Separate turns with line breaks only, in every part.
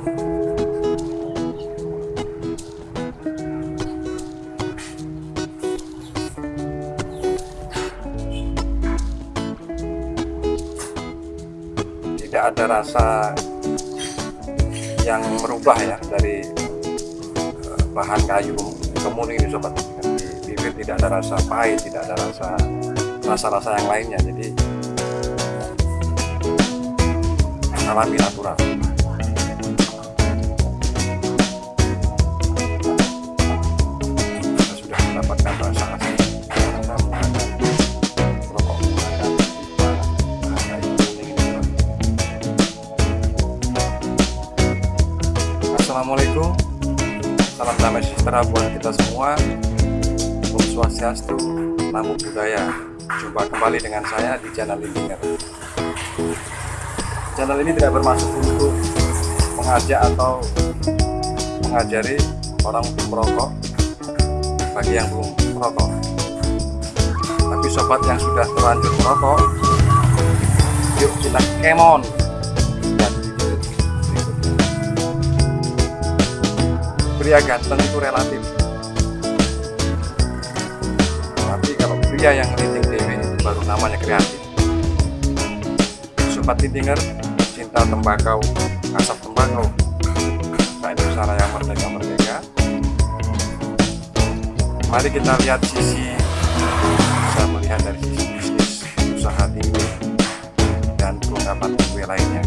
tidak ada rasa yang merubah ya dari eh, bahan kayu kemuning ini sobat. Bibir tidak ada rasa pahit tidak ada rasa rasa-rasa yang lainnya. Jadi alami natural Assalamualaikum. Salam damai sejahtera buat kita semua. Om Swastiastu Namo Buddhaya. Jumpa kembali dengan saya di channel Lindinger Channel ini tidak bermaksud untuk mengajak atau mengajari orang untuk merokok bagi yang belum merokok. Tapi sobat yang sudah terlanjur merokok yuk kita kemon. Dan pria ganteng itu relatif. Tapi kalau pria yang linting dewe itu baru namanya kreatif. Sobat lintinger cinta tembakau asap tembakau. Tak Indonesia Raya Merdeka Merdeka. Mari kita lihat sisi bisa melihat dari sisi bisnis usaha tinggi dan perlengkapan kue lainnya.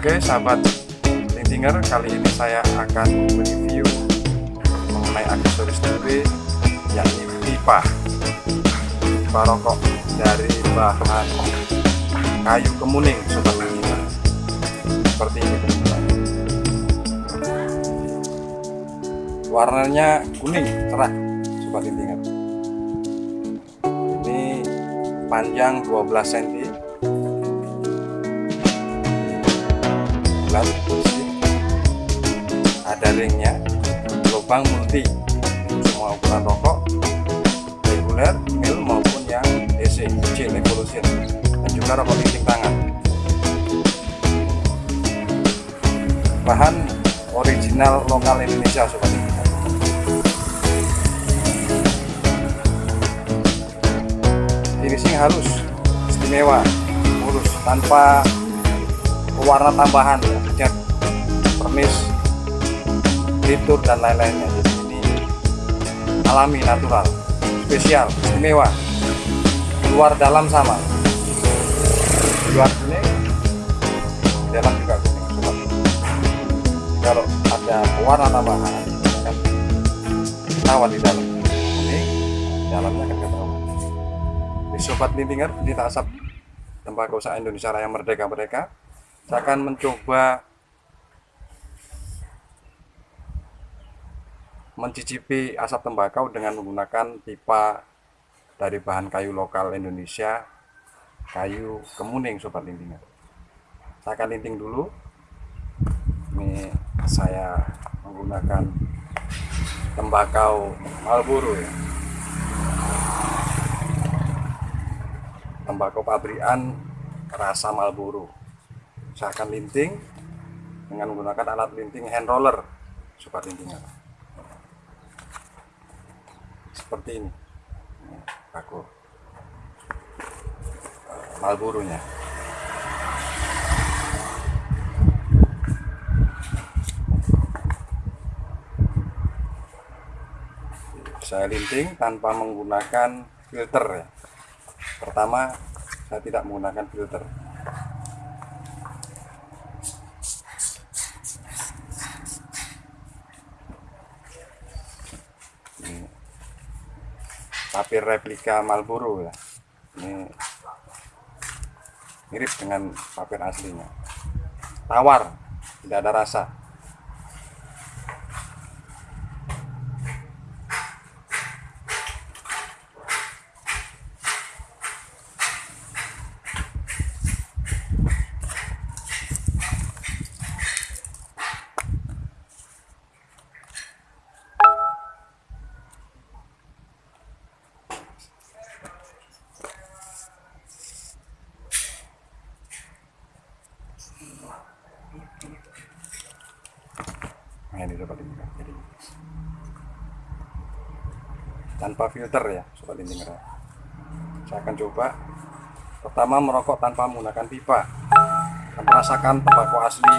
Oke sahabat Lintinger kali ini saya akan mereview mengenai aksesoris TV yakni pipa. Pipa rokok dari bahan kayu kemuning sobat Lintinger seperti ini teman-teman. Warnanya kuning cerah sobat Lintinger ini panjang 12 cm ada ringnya lubang multi semua ukuran rokok reguler mil maupun yang DC kecil evolution dan juga rokok linting tangan. Bahan original lokal Indonesia sobat. Ini finishing halus istimewa mulus tanpa warna tambahan ya cat pernis litur dan lain-lainnya. Jadi ini alami natural spesial istimewa luar dalam sama. Luar kuning dalam juga kuning kalau ada warna tambahan kan ketahuan di dalam. Kuning dalamnya akan ketahuan di sobat lintinger di asap tembakau usaha Indonesia Raya Merdeka Merdeka saya akan mencoba mencicipi asap tembakau dengan menggunakan pipa dari bahan kayu lokal Indonesia kayu kemuning sobat lintingan saya akan linting dulu. Ini saya menggunakan tembakau Marlboro ya. Tembakau pabrikan rasa Marlboro. Saya akan linting dengan menggunakan alat linting hand roller sobat lintingan seperti ini. Aku Marlboro-nya saya linting tanpa menggunakan filter ya. Pertama saya tidak menggunakan filter tapir replika Marlboro ya ini mirip dengan papir aslinya. Tawar tidak ada rasa ini sobat intinger jadi tanpa filter ya sobat intinger saya akan coba pertama merokok tanpa menggunakan pipa. Dan merasakan tembakau asli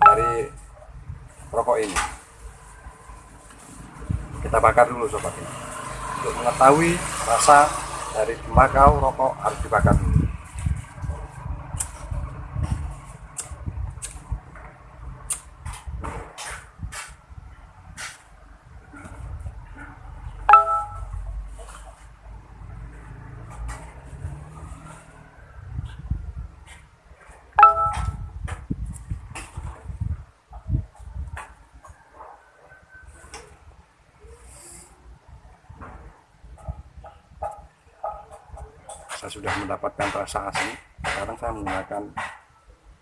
dari rokok ini. Kita bakar dulu sobat. Ini untuk mengetahui rasa dari tembakau rokok harus dibakar dulu saya sudah mendapatkan rasa asli. Sekarang saya menggunakan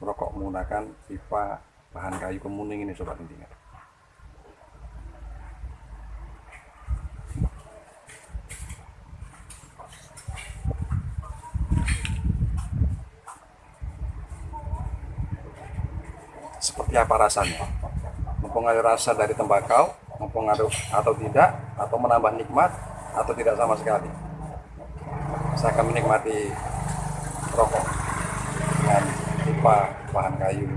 rokok menggunakan pipa bahan kayu kemuning ini sobat intinya. Seperti apa rasanya? Mempengaruhi rasa dari tembakau mempengaruhi atau tidak atau menambah nikmat atau tidak sama sekali saya akan menikmati rokok dengan pipa bahan kayu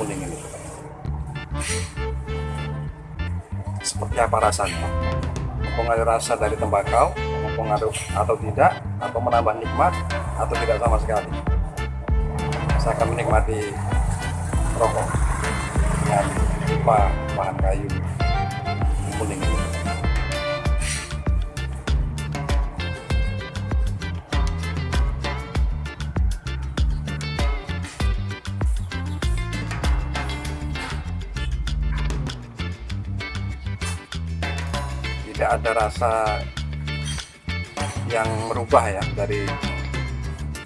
kuning ini. Seperti apa rasanya? Mempengaruhi rasa dari tembakau mempengaruhi atau tidak atau menambah nikmat atau tidak sama sekali? Saya akan menikmati rokok dengan pipa bahan kayu kuning ini tidak ada rasa yang merubah ya dari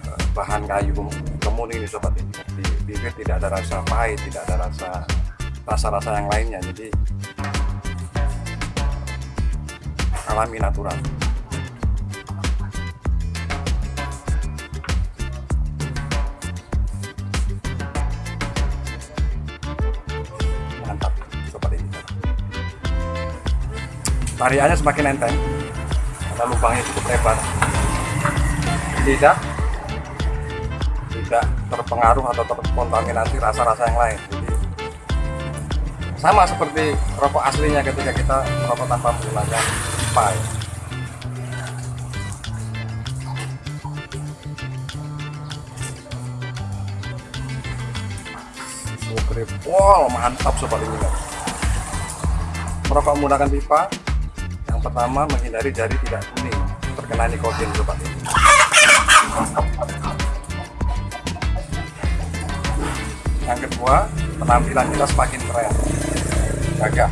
eh, bahan kayu kemuning ini sobat ini. Di bibir tidak ada rasa pahit tidak ada rasa rasa-rasa yang lainnya. Jadi alami natural tariannya semakin enteng karena lubangnya cukup lebar. Tidak. Tidak terpengaruh atau terkontaminasi rasa-rasa yang lain. Jadi sama seperti rokok aslinya ketika kita merokok tanpa menggunakan. Sukrip, wow mantap sobat ini merokok menggunakan pipa pertama menghindari jari tidak kuning terkena nikotin sobat ini yang kedua penampilan kita semakin keren. Gagah.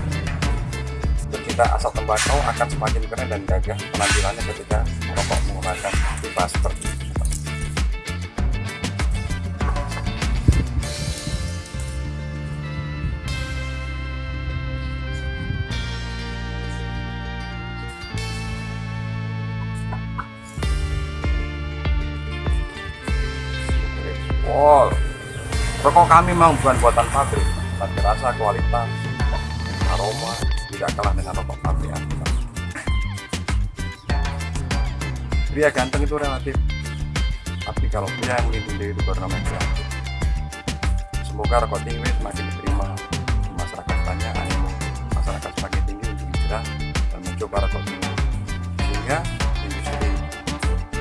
Pecinta asap tembakau akan semakin keren dan gagah penampilannya ketika merokok menggunakan pipa seperti itu Wow, rokok kami memang bukan buatan pabrik, tapi rasa kualitas, aroma tidak kalah dengan rokok pabrik. Pria ganteng itu relatif, tapi kalau pria yang melindungi diri itu bernama kreatif. Semoga rokok tinggi semakin diterima di masyarakat banyak animo masyarakat semakin tinggi untuk hijrah dan mencoba rokok tinggi sehingga industri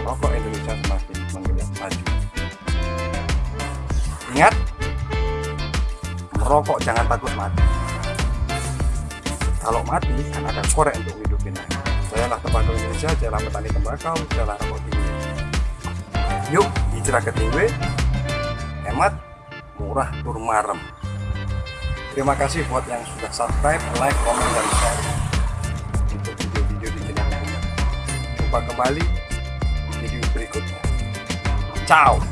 rokok Indonesia Ingat, merokok jangan takut mati. Kalau mati, kan ada korek untuk hidupin. Jayalah tembakau Indonesia, jayalah petani tembakau, jayalah rokok tinggi. Yuk, hijrah ke tinggi, hemat, murah, tur marem. Terima kasih buat yang sudah subscribe, like, komen, dan share untuk video-video di channel ini. Jumpa kembali di video berikutnya. Ciao!